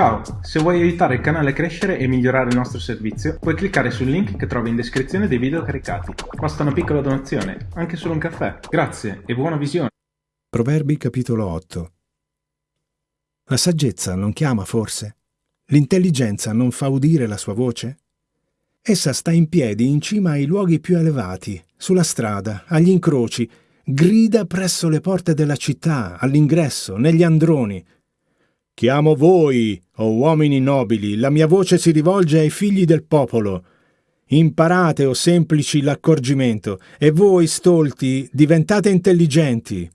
Ciao, se vuoi aiutare il canale a crescere e migliorare il nostro servizio, puoi cliccare sul link che trovi in descrizione dei video caricati. Basta una piccola donazione, anche solo un caffè. Grazie e buona visione. Proverbi capitolo 8 La saggezza non chiama forse? L'intelligenza non fa udire la sua voce? Essa sta in piedi in cima ai luoghi più elevati, sulla strada, agli incroci, grida presso le porte della città, all'ingresso, negli androni, Chiamo voi, o oh uomini nobili, la mia voce si rivolge ai figli del popolo. Imparate, o oh semplici, l'accorgimento, e voi, stolti, diventate intelligenti.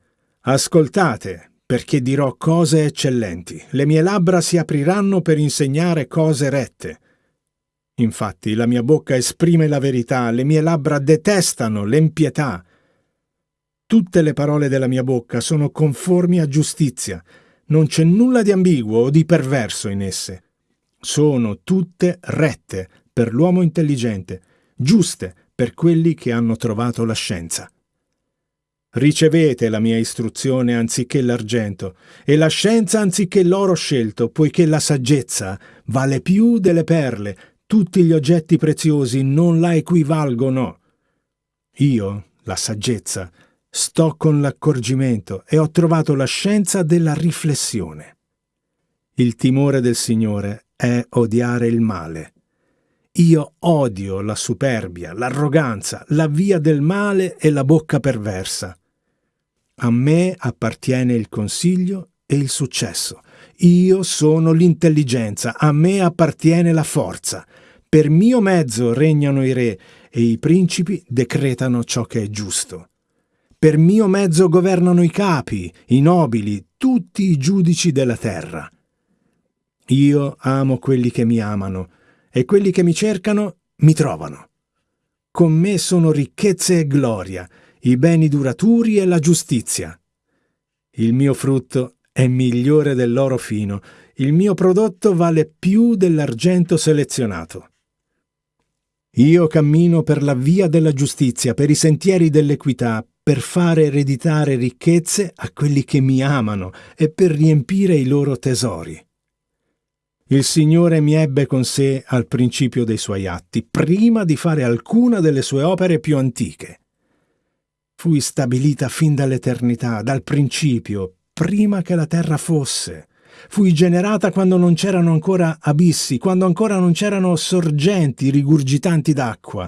Ascoltate, perché dirò cose eccellenti. Le mie labbra si apriranno per insegnare cose rette. Infatti la mia bocca esprime la verità, le mie labbra detestano l'empietà. Tutte le parole della mia bocca sono conformi a giustizia, non c'è nulla di ambiguo o di perverso in esse. Sono tutte rette per l'uomo intelligente, giuste per quelli che hanno trovato la scienza. Ricevete la mia istruzione anziché l'argento, e la scienza anziché l'oro scelto, poiché la saggezza vale più delle perle, tutti gli oggetti preziosi non la equivalgono. Io, la saggezza, Sto con l'accorgimento e ho trovato la scienza della riflessione. Il timore del Signore è odiare il male. Io odio la superbia, l'arroganza, la via del male e la bocca perversa. A me appartiene il consiglio e il successo. Io sono l'intelligenza, a me appartiene la forza. Per mio mezzo regnano i re e i principi decretano ciò che è giusto. Per mio mezzo governano i capi, i nobili, tutti i giudici della terra. Io amo quelli che mi amano, e quelli che mi cercano mi trovano. Con me sono ricchezze e gloria, i beni duraturi e la giustizia. Il mio frutto è migliore dell'oro fino, il mio prodotto vale più dell'argento selezionato. Io cammino per la via della giustizia, per i sentieri dell'equità, per fare ereditare ricchezze a quelli che mi amano e per riempire i loro tesori. Il Signore mi ebbe con sé al principio dei suoi atti, prima di fare alcuna delle sue opere più antiche. Fui stabilita fin dall'eternità, dal principio, prima che la terra fosse. Fui generata quando non c'erano ancora abissi, quando ancora non c'erano sorgenti rigurgitanti d'acqua,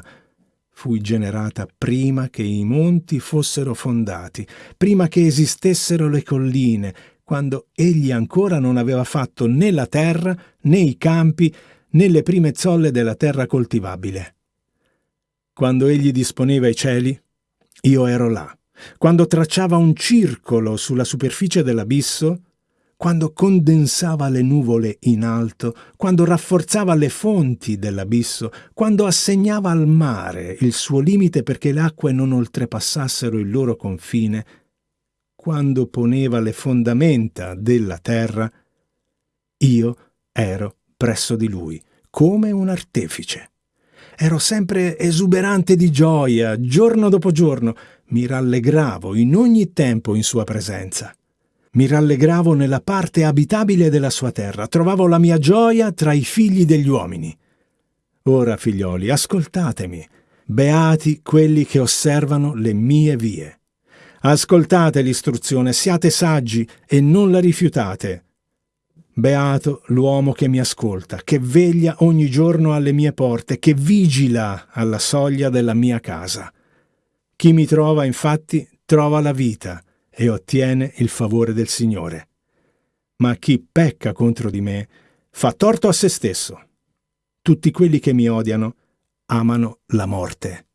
Fui generata prima che i monti fossero fondati, prima che esistessero le colline, quando egli ancora non aveva fatto né la terra, né i campi, né le prime zolle della terra coltivabile. Quando egli disponeva i cieli, io ero là. Quando tracciava un circolo sulla superficie dell'abisso, quando condensava le nuvole in alto, quando rafforzava le fonti dell'abisso, quando assegnava al mare il suo limite perché le acque non oltrepassassero il loro confine, quando poneva le fondamenta della terra, io ero presso di lui, come un artefice. Ero sempre esuberante di gioia, giorno dopo giorno, mi rallegravo in ogni tempo in sua presenza. Mi rallegravo nella parte abitabile della sua terra, trovavo la mia gioia tra i figli degli uomini. Ora, figlioli, ascoltatemi, beati quelli che osservano le mie vie. Ascoltate l'istruzione, siate saggi e non la rifiutate. Beato l'uomo che mi ascolta, che veglia ogni giorno alle mie porte, che vigila alla soglia della mia casa. Chi mi trova, infatti, trova la vita e ottiene il favore del Signore. Ma chi pecca contro di me fa torto a se stesso. Tutti quelli che mi odiano amano la morte.